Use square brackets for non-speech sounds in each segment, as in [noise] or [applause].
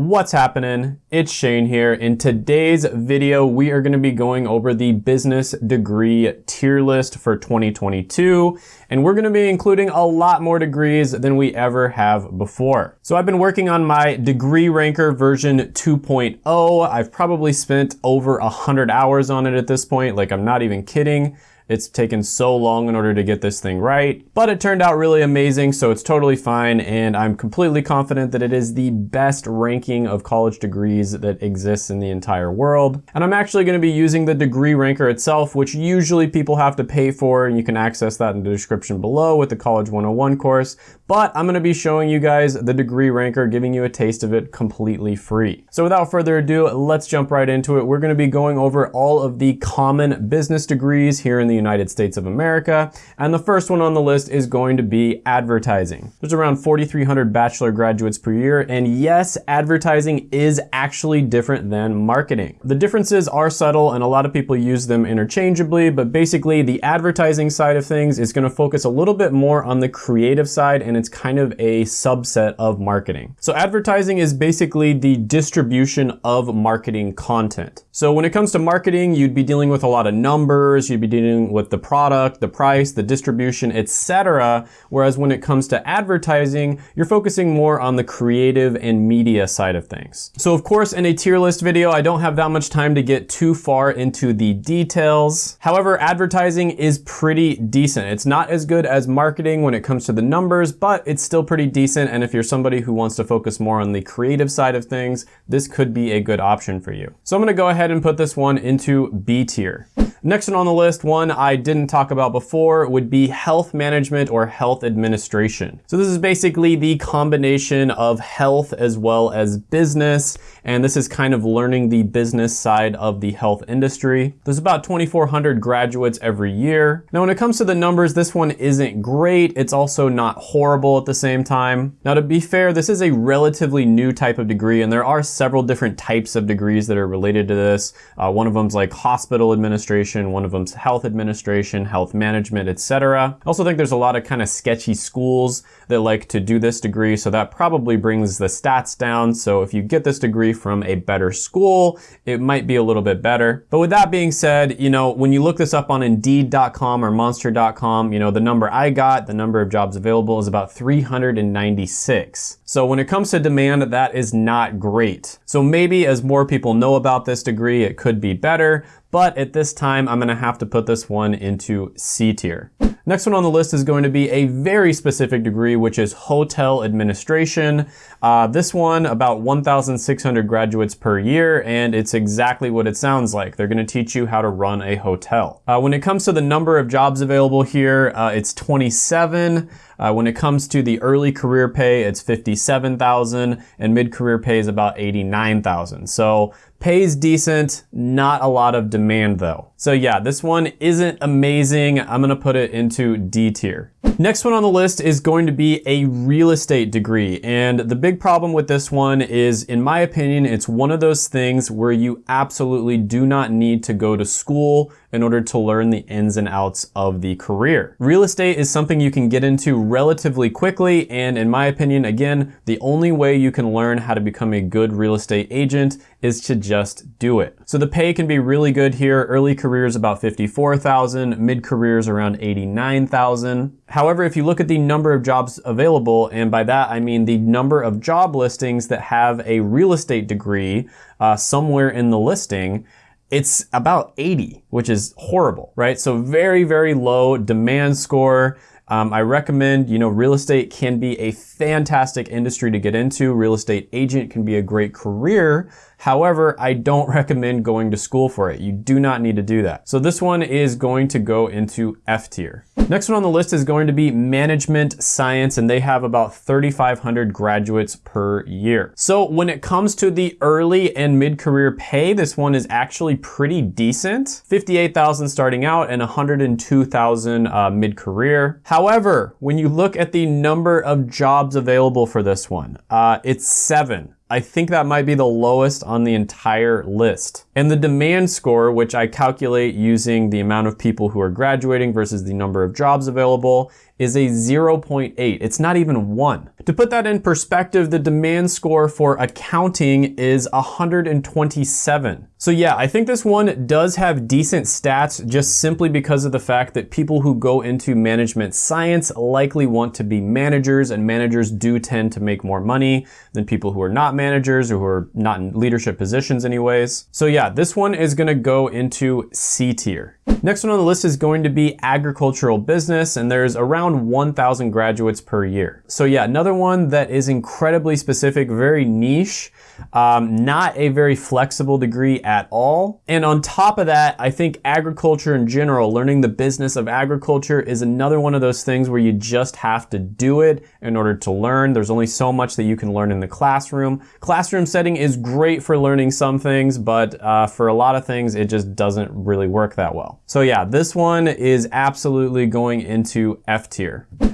What's happening? It's Shane here. In today's video, we are going to be going over the business degree tier list for 2022, and we're going to be including a lot more degrees than we ever have before. So I've been working on my degree ranker version 2.0. I've probably spent over 100 hours on it at this point, like I'm not even kidding. It's taken so long in order to get this thing right, but it turned out really amazing, so it's totally fine, and I'm completely confident that it is the best ranking of college degrees that exists in the entire world. And I'm actually gonna be using the degree ranker itself, which usually people have to pay for, and you can access that in the description below with the College 101 course, but I'm gonna be showing you guys the degree ranker, giving you a taste of it completely free. So without further ado, let's jump right into it. We're gonna be going over all of the common business degrees here in the United States of America. And the first one on the list is going to be advertising. There's around 4,300 bachelor graduates per year. And yes, advertising is actually different than marketing. The differences are subtle and a lot of people use them interchangeably, but basically the advertising side of things is gonna focus a little bit more on the creative side and it's kind of a subset of marketing. So advertising is basically the distribution of marketing content. So when it comes to marketing, you'd be dealing with a lot of numbers, you'd be dealing with the product, the price, the distribution, etc. Whereas when it comes to advertising, you're focusing more on the creative and media side of things. So of course, in a tier list video, I don't have that much time to get too far into the details. However, advertising is pretty decent. It's not as good as marketing when it comes to the numbers, but it's still pretty decent. And if you're somebody who wants to focus more on the creative side of things, this could be a good option for you. So I'm gonna go ahead and put this one into B tier. Next one on the list, one I didn't talk about before, would be health management or health administration. So this is basically the combination of health as well as business, and this is kind of learning the business side of the health industry. There's about 2,400 graduates every year. Now when it comes to the numbers, this one isn't great. It's also not horrible at the same time. Now to be fair, this is a relatively new type of degree, and there are several different types of degrees that are related to this. Uh, one of them's like hospital administration, administration, one of them's health administration, health management, etc. I also think there's a lot of kind of sketchy schools that like to do this degree, so that probably brings the stats down. So if you get this degree from a better school, it might be a little bit better. But with that being said, you know, when you look this up on Indeed.com or Monster.com, you know, the number I got, the number of jobs available is about 396. So when it comes to demand, that is not great. So maybe as more people know about this degree, it could be better, but at this time, I'm gonna have to put this one into C tier. Next one on the list is going to be a very specific degree, which is hotel administration. Uh, this one, about 1,600 graduates per year, and it's exactly what it sounds like. They're gonna teach you how to run a hotel. Uh, when it comes to the number of jobs available here, uh, it's 27. Uh, when it comes to the early career pay, it's 57,000 and mid-career pay is about 89,000. So Pays decent, not a lot of demand though. So yeah, this one isn't amazing. I'm gonna put it into D tier. Next one on the list is going to be a real estate degree. And the big problem with this one is, in my opinion, it's one of those things where you absolutely do not need to go to school in order to learn the ins and outs of the career. Real estate is something you can get into relatively quickly. And in my opinion, again, the only way you can learn how to become a good real estate agent is to just do it. So the pay can be really good here. Early careers about 54,000, mid careers around 89,000. However, if you look at the number of jobs available, and by that I mean the number of job listings that have a real estate degree uh, somewhere in the listing, it's about 80, which is horrible, right? So very, very low demand score. Um, I recommend, you know, real estate can be a fantastic industry to get into. Real estate agent can be a great career. However, I don't [laughs] recommend going to school for it. You do not need to do that. So this one is going to go into F tier. Next one on the list is going to be management science, and they have about 3,500 graduates per year. So when it comes to the early and mid-career pay, this one is actually pretty decent. 58,000 starting out and 102,000 uh, mid-career. However, when you look at the number of jobs available for this one, uh, it's seven. I think that might be the lowest on the entire list. And the demand score, which I calculate using the amount of people who are graduating versus the number of jobs available, is a 0.8. It's not even one. To put that in perspective, the demand score for accounting is 127. So yeah, I think this one does have decent stats just simply because of the fact that people who go into management science likely want to be managers and managers do tend to make more money than people who are not managers or who are not in leadership positions anyways. So yeah, this one is gonna go into C tier. Next one on the list is going to be agricultural business, and there's around 1,000 graduates per year. So yeah, another one that is incredibly specific, very niche, um, not a very flexible degree at all. And on top of that, I think agriculture in general, learning the business of agriculture is another one of those things where you just have to do it in order to learn. There's only so much that you can learn in the classroom. Classroom setting is great for learning some things, but uh, for a lot of things, it just doesn't really work that well. So yeah, this one is absolutely going into F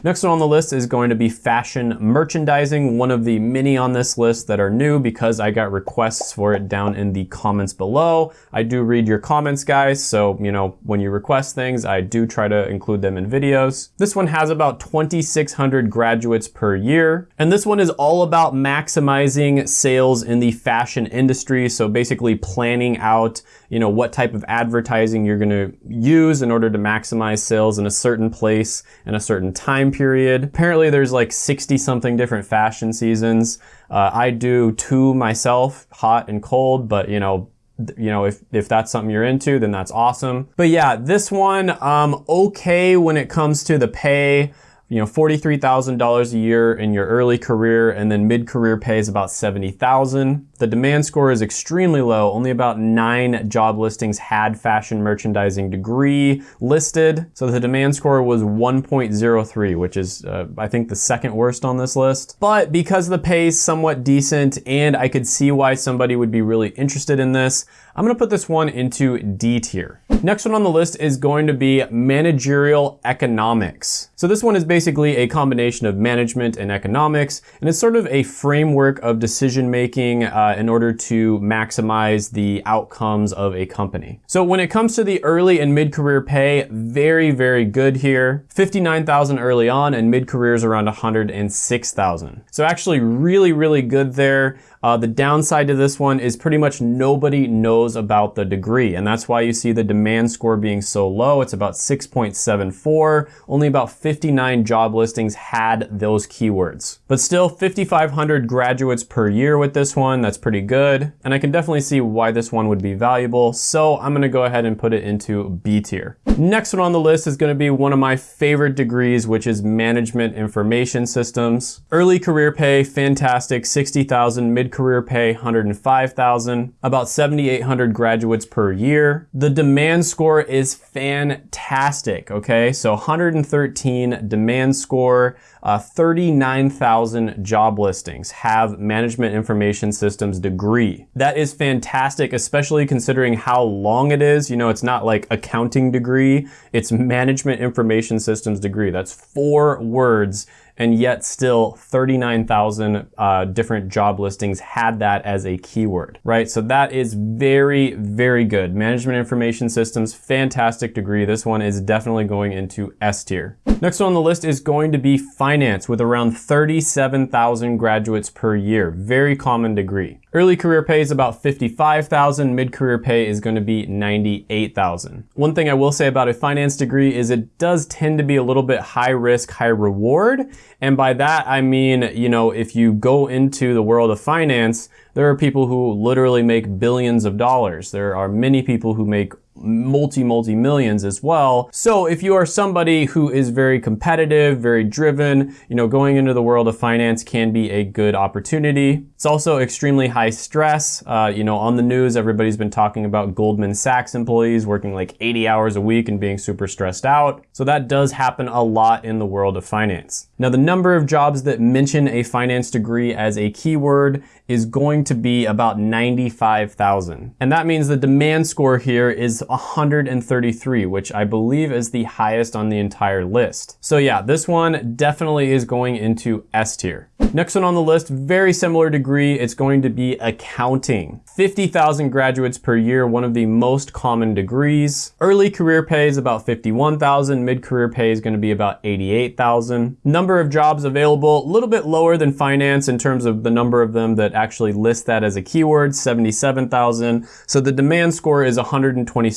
Next one on the list is going to be fashion merchandising, one of the many on this list that are new because I got requests for it down in the comments below. I do read your comments, guys, so, you know, when you request things, I do try to include them in videos. This one has about 2,600 graduates per year, and this one is all about maximizing sales in the fashion industry, so basically planning out, you know, what type of advertising you're gonna use in order to maximize sales in a certain place in a certain time period. Apparently there's like 60 something different fashion seasons. Uh, I do two myself, hot and cold, but you know, you know, if, if that's something you're into, then that's awesome. But yeah, this one, um, okay when it comes to the pay you know, $43,000 a year in your early career and then mid-career pay is about 70,000. The demand score is extremely low. Only about nine job listings had fashion merchandising degree listed. So the demand score was 1.03, which is, uh, I think, the second worst on this list. But because the pay is somewhat decent and I could see why somebody would be really interested in this, I'm gonna put this one into D tier. Next one on the list is going to be managerial economics. So this one is basically a combination of management and economics, and it's sort of a framework of decision making uh, Uh, in order to maximize the outcomes of a company. So when it comes to the early and mid-career pay, very, very good here. 59,000 early on and mid-career is around 106,000. So actually really, really good there. Uh, the downside to this one is pretty much nobody knows about the degree, and that's why you see the demand score being so low. It's about 6.74. Only about 59 job listings had those keywords. But still, 5,500 graduates per year with this one. That's pretty good, and I can definitely see why this one would be valuable, so I'm gonna go ahead and put it into B tier. Next one on the list is gonna be one of my favorite degrees, which is Management Information Systems. Early career pay, fantastic, 60,000, mid career pay 105,000, about 7,800 graduates per year. The demand score is fantastic, okay? So 113 demand score, uh, 39,000 job listings have management information systems degree. That is fantastic, especially considering how long it is. You know, it's not like accounting degree, it's management information systems degree. That's four words and yet still 39,000 uh, different job listings had that as a keyword, right? So that is very, very good. Management Information Systems, fantastic degree. This one is definitely going into S tier. Next on the list is going to be finance with around 37,000 graduates per year. Very common degree. Early career pay is about 55,000, mid-career pay is going to be 98,000. One thing I will say about a finance degree is it does tend to be a little bit high risk, high reward. And by that, I mean, you know, if you go into the world of finance, there are people who literally make billions of dollars. There are many people who make multi, multi millions as well. So if you are somebody who is very competitive, very driven, you know, going into the world of finance can be a good opportunity. It's also extremely high stress. Uh, you know, on the news, everybody's been talking about Goldman Sachs employees working like 80 hours a week and being super stressed out. So that does happen a lot in the world of finance. Now, the number of jobs that mention a finance degree as a keyword is going to be about 95,000. And that means the demand score here is 133, which I believe is the highest on the entire list. So yeah, this one definitely is going into S tier. Next one on the list, very similar degree, it's going to be accounting. 50,000 graduates per year, one of the most common degrees. Early career pay is about 51,000, mid-career pay is gonna be about 88,000. Number of jobs available, a little bit lower than finance in terms of the number of them that actually list that as a keyword, 77,000. So the demand score is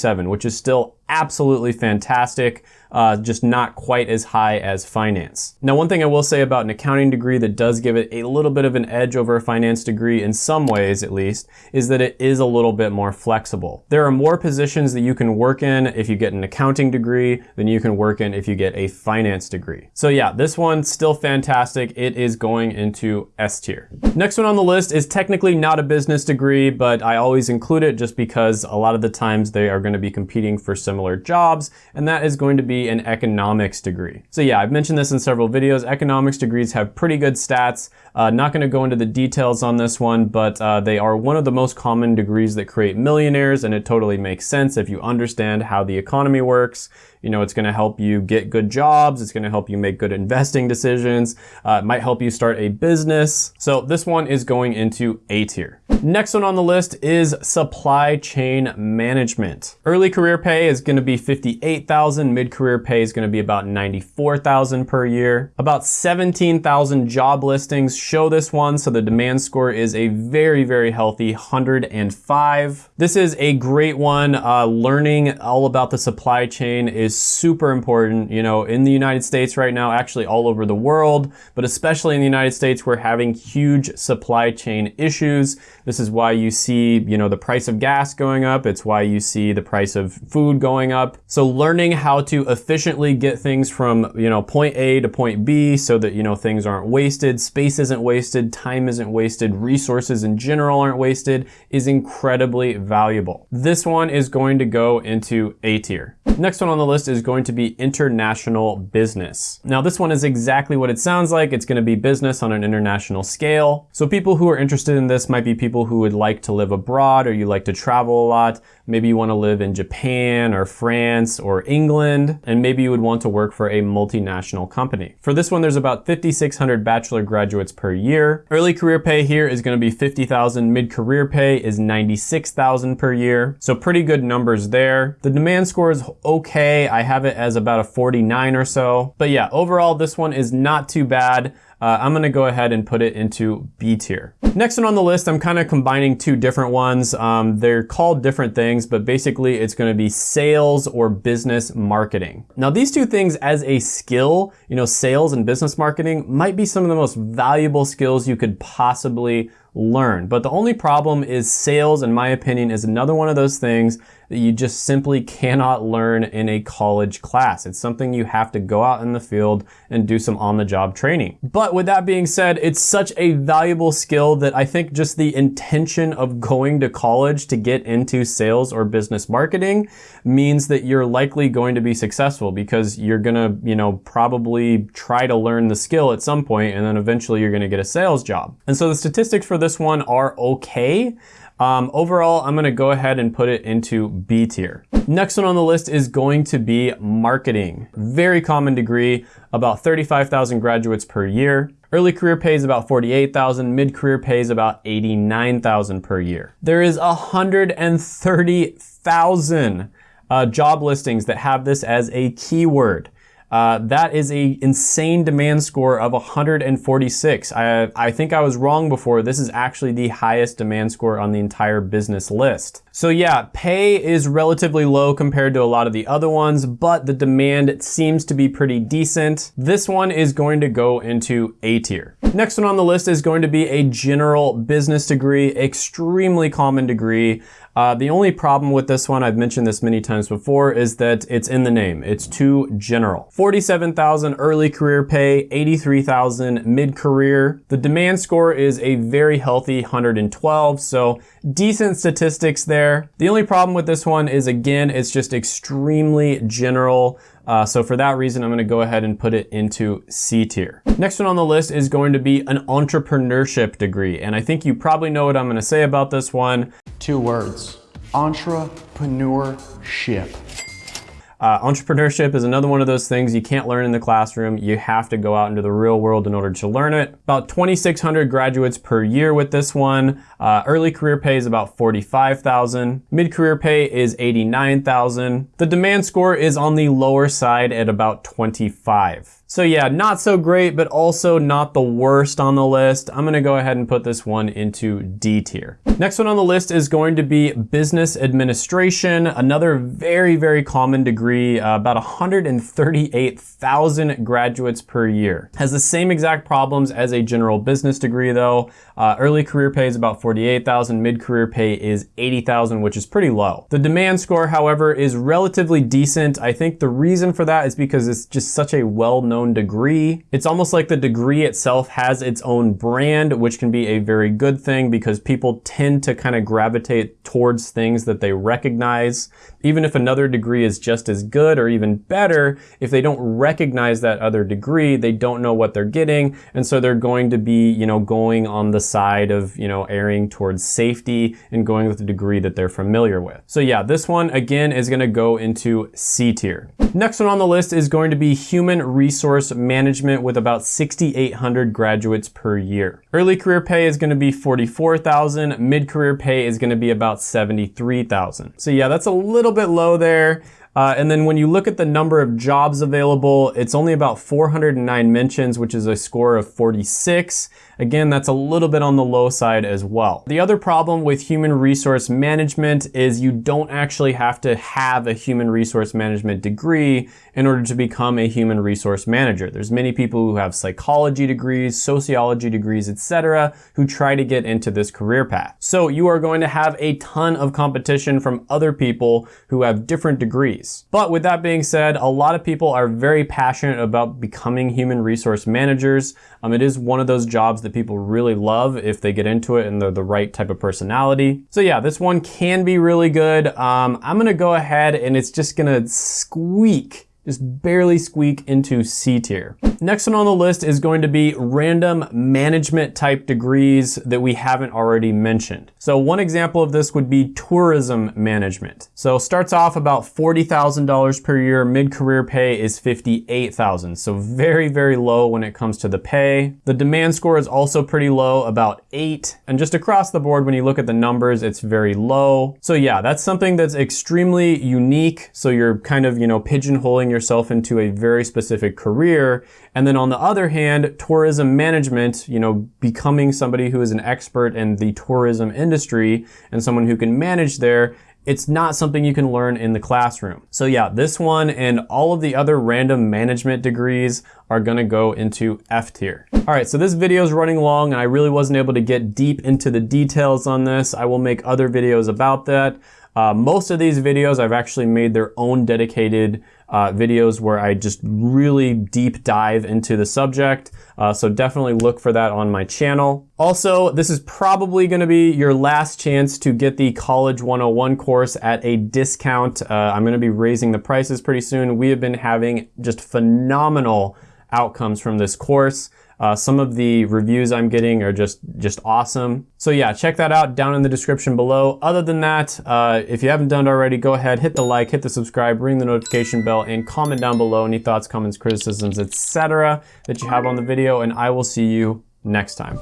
127, which is still absolutely fantastic uh, just not quite as high as finance. Now, one thing I will say about an accounting degree that does give it a little bit of an edge over a finance degree in some ways at least, is that it is a little bit more flexible. There are more positions that you can work in if you get an accounting degree than you can work in if you get a finance degree. So yeah, this one's still fantastic. It is going into S tier. Next one on the list is technically not a business degree, but I always include it just because a lot of the times they are gonna be competing for similar jobs, and that is going to be an economics degree. So yeah, I've mentioned this in several videos. Economics degrees have pretty good stats. Uh, not gonna go into the details on this one, but uh, they are one of the most common degrees that create millionaires, and it totally makes sense if you understand how the economy works. You know, it's gonna help you get good jobs. It's gonna help you make good investing decisions. Uh, it might help you start a business. So this one is going into A tier. Next one on the list is supply chain management. Early career pay is gonna be 58,000. Mid-career pay is gonna be about 94,000 per year. About 17,000 job listings show this one. So the demand score is a very, very healthy 105. This is a great one. Uh, learning all about the supply chain is super important. You know, in the United States right now, actually all over the world, but especially in the United States, we're having huge supply chain issues. This is why you see, you know, the price of gas going up. It's why you see the price of food going up. So learning how to efficiently get things from, you know, point A to point B so that, you know, things aren't wasted, space isn't wasted, time isn't wasted, resources in general aren't wasted is incredibly valuable. This one is going to go into A tier. Next one on the list is going to be international business. Now this one is exactly what it sounds like. It's gonna be business on an international scale. So people who are interested in this might be people who would like to live abroad or you like to travel a lot. Maybe you wanna live in Japan or France or England, and maybe you would want to work for a multinational company. For this one, there's about 5,600 bachelor graduates per year. Early career pay here is gonna be 50,000. Mid-career pay is 96,000 per year. So pretty good numbers there. The demand score is okay. I have it as about a 49 or so. But yeah, overall, this one is not too bad. Uh, I'm gonna go ahead and put it into B tier. Next one on the list, I'm kind of combining two different ones. Um, they're called different things, but basically it's gonna be sales or business marketing. Now these two things as a skill, you know, sales and business marketing might be some of the most valuable skills you could possibly learn. But the only problem is sales, in my opinion, is another one of those things that you just simply cannot learn in a college class. It's something you have to go out in the field and do some on-the-job training. But with that being said, it's such a valuable skill that I think just the intention of going to college to get into sales or business marketing means that you're likely going to be successful because you're gonna, you know, probably try to learn the skill at some point and then eventually you're gonna get a sales job. And so the statistics for this one are okay. Um, overall, I'm gonna go ahead and put it into B tier. Next one on the list is going to be marketing. Very common degree, about 35,000 graduates per year. Early career pays about 48,000, mid-career pays about 89,000 per year. There is 130,000 uh, job listings that have this as a keyword. Uh, that is a insane demand score of 146. I, I think I was wrong before. This is actually the highest demand score on the entire business list. So yeah, pay is relatively low compared to a lot of the other ones, but the demand seems to be pretty decent. This one is going to go into A tier. Next one on the list is going to be a general business degree, extremely common degree. Uh, the only problem with this one, I've mentioned this many times before, is that it's in the name. It's too general. 47,000 early career pay, 83,000 mid-career. The demand score is a very healthy 112, so decent statistics there. The only problem with this one is, again, it's just extremely general. Uh, so for that reason, I'm gonna go ahead and put it into C tier. Next one on the list is going to be an entrepreneurship degree. And I think you probably know what I'm gonna say about this one. Two words, entrepreneurship. Uh, entrepreneurship is another one of those things you can't learn in the classroom. You have to go out into the real world in order to learn it. About 2,600 graduates per year with this one. Uh, early career pay is about 45,000. Mid-career pay is 89,000. The demand score is on the lower side at about 25. So yeah, not so great, but also not the worst on the list. I'm gonna go ahead and put this one into D tier. Next one on the list is going to be business administration, another very, very common degree, uh, about 138,000 graduates per year. Has the same exact problems as a general business degree though. Uh, early career pay is about 48,000, mid-career pay is 80,000, which is pretty low. The demand score, however, is relatively decent. I think the reason for that is because it's just such a well-known own degree. It's almost like the degree itself has its own brand, which can be a very good thing because people tend to kind of gravitate towards things that they recognize. Even if another degree is just as good or even better, if they don't recognize that other degree, they don't know what they're getting. And so they're going to be, you know, going on the side of, you know, erring towards safety and going with the degree that they're familiar with. So yeah, this one again is gonna go into C tier. Next one on the list is going to be human resource management with about 6,800 graduates per year. Early career pay is gonna be 44,000, mid-career pay is gonna be about 73,000. So yeah, that's a little bit low there. Uh, and then when you look at the number of jobs available, it's only about 409 mentions, which is a score of 46. Again, that's a little bit on the low side as well. The other problem with human resource management is you don't actually have to have a human resource management degree in order to become a human resource manager. There's many people who have psychology degrees, sociology degrees, etc., who try to get into this career path. So you are going to have a ton of competition from other people who have different degrees. But with that being said, a lot of people are very passionate about becoming human resource managers. Um, it is one of those jobs that people really love if they get into it and they're the right type of personality. So yeah, this one can be really good. Um, I'm gonna go ahead and it's just gonna squeak just barely squeak into C tier. Next one on the list is going to be random management type degrees that we haven't already mentioned. So one example of this would be tourism management. So starts off about $40,000 per year, mid-career pay is 58,000. So very, very low when it comes to the pay. The demand score is also pretty low, about eight. And just across the board, when you look at the numbers, it's very low. So yeah, that's something that's extremely unique. So you're kind of, you know, pigeonholing your yourself into a very specific career. And then on the other hand, tourism management, you know, becoming somebody who is an expert in the tourism industry and someone who can manage there it's not something you can learn in the classroom. So yeah, this one and all of the other random management degrees are gonna go into F tier. All right, so this video is running long and I really wasn't able to get deep into the details on this. I will make other videos about that. Uh, most of these videos I've actually made their own dedicated uh, videos where I just really deep dive into the subject. Uh, so definitely look for that on my channel. Also, this is probably gonna be your last chance to get the College 101 course at a discount. Uh, I'm gonna be raising the prices pretty soon. We have been having just phenomenal outcomes from this course. Uh, some of the reviews I'm getting are just, just awesome. So yeah, check that out down in the description below. Other than that, uh, if you haven't done it already, go ahead, hit the like, hit the subscribe, ring the notification bell, and comment down below any thoughts, comments, criticisms, etc. that you have on the video, and I will see you next time.